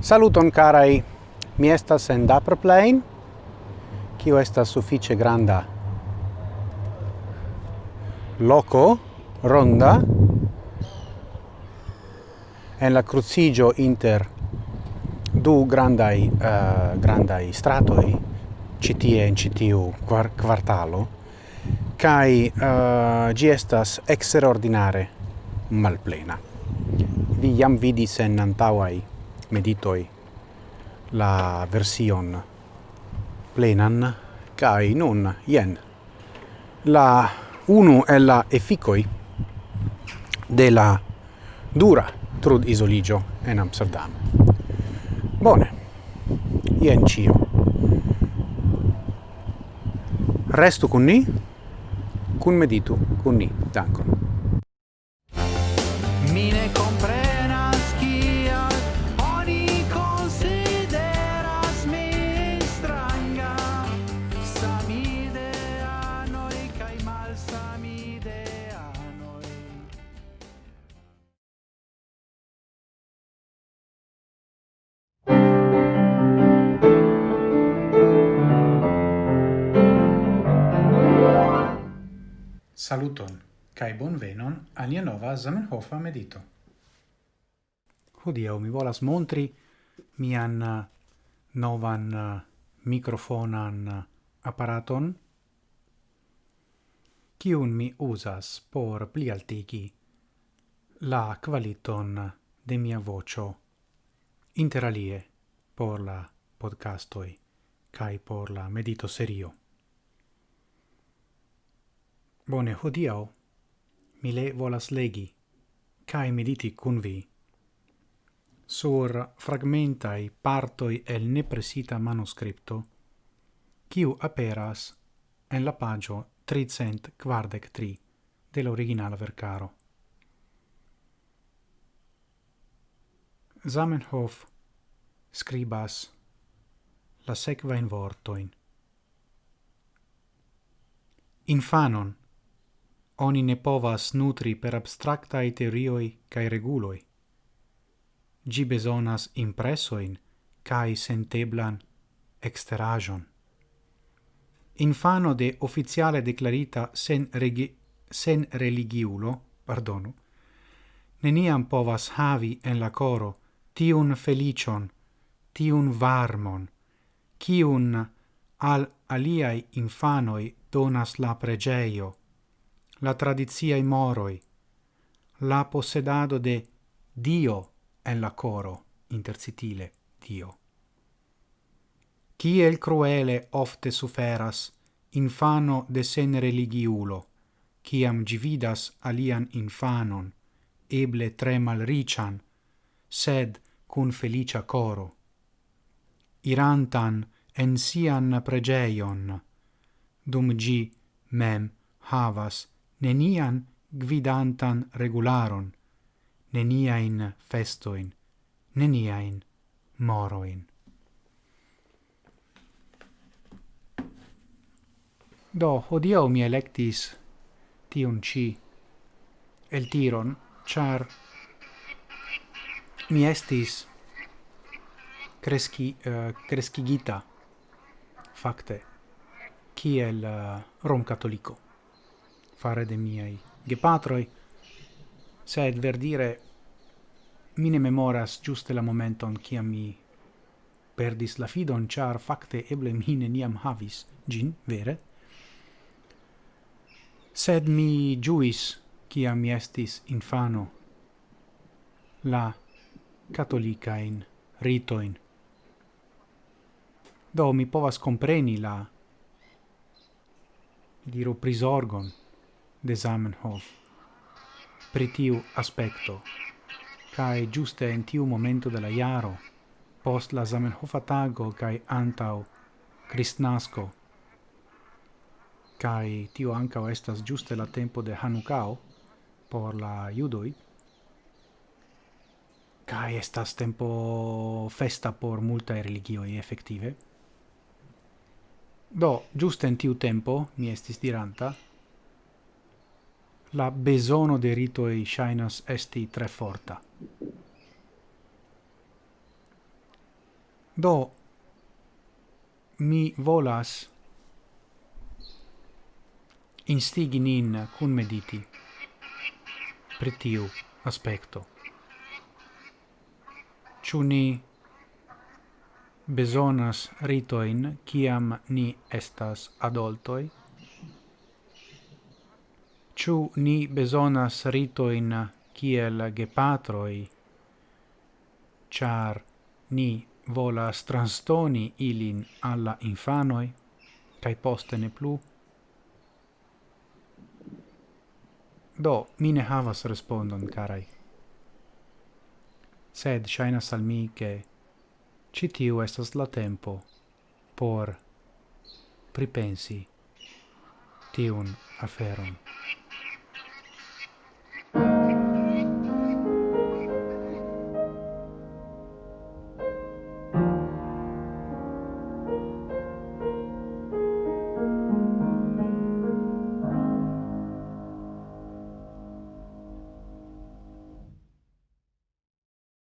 Saluton carai, mi estas en Dapperplein, kio estas suffice granda loco, ronda, en la crucigio inter du grandai, uh, eh, grandai stratoi, citie in citiu quar quartalo kai eh, uh, gi estas extraordinare malplena vi jam vidis en antauai meditoi la version plenan kai nun jen la unu e la efficoi de la dura trud isoligio en Amsterdam. Bone, ien cio. Restu con ni, cun meditu con ni. Dankon. Saluton, cae bonvenon alia nova Zamenhofa medito. Hodio, mi volas montri mian uh, novan uh, microfonan uh, apparaton, kiun mi usas por pli altigi la qualiton de mia vocio interalie por la podcastoi cae por la medito serio. Bone, hodiau mi le volas legi cae mediti cun vi sur fragmentai partoi el nepresita manuscripto quiu aperas en la pagio 343 dell'originale vercaro. Zamenhof scribas la sequa in vortoin. Infanon oni ne povas nutri per abstractae teorioi cae reguloi. Gi besonas impressoin cae senteblan exterajon. Infano de officiale declarita sen, regi sen religiulo, pardonu, neniam povas havi en la coro tiun felicion, tiun varmon, kiun al aliai infanoi donas la pregeio, la tradizia i moroi, la possedado de Dio en la coro, intersitile, Dio. Chi el cruele ofte suferas, infano de sen religiulo, ciam gividas alian infanon, eble tre malrician, sed cun felicia coro. Irantan en sian pregeion, dum gi mem havas nenian gvidantan regularon, neniain festoin, neniain moroin. Do, hodiau mi electis tiun ci el tiron, char mi estis cresci, uh, eh, crescigita, facte, kiel eh, uh, rom catolico fare de miei gepatroi, sed ver dire mi ne memoras giuste la momenton ciam mi perdis la fidon, char facte eble mi neniam havis gin, vere? Sed mi giuis, ciam mi estis infano, la catolicain ritoin. Do mi povas compreni la, diro prisorgon, de Zamenhof. Pri tiu aspekto kai giuste en tiu momento de la jaro post la Zamenhof tago kai antau Kristnasko kai tiu anka estas giuste la tempo de Hanukao por la judoi kai estas tempo festa por multa religioi effettive do giuste in tiu tempo mi estis diranta la besono de ritoi shinas esti tre forta. Do, mi volas instigi nin cun mediti pri tiu aspecto. Ciu ni besonas ritoin ciam ni estas adultoi? Ciu ni besonas ritoin kiel gepatroi, char ni volas transtoni ilin alla infanoi, cae poste ne plu? Do, mi ne havas respondon, carai. Sed shainas al mi che citiu estas la tempo por pripensi tiun aferon.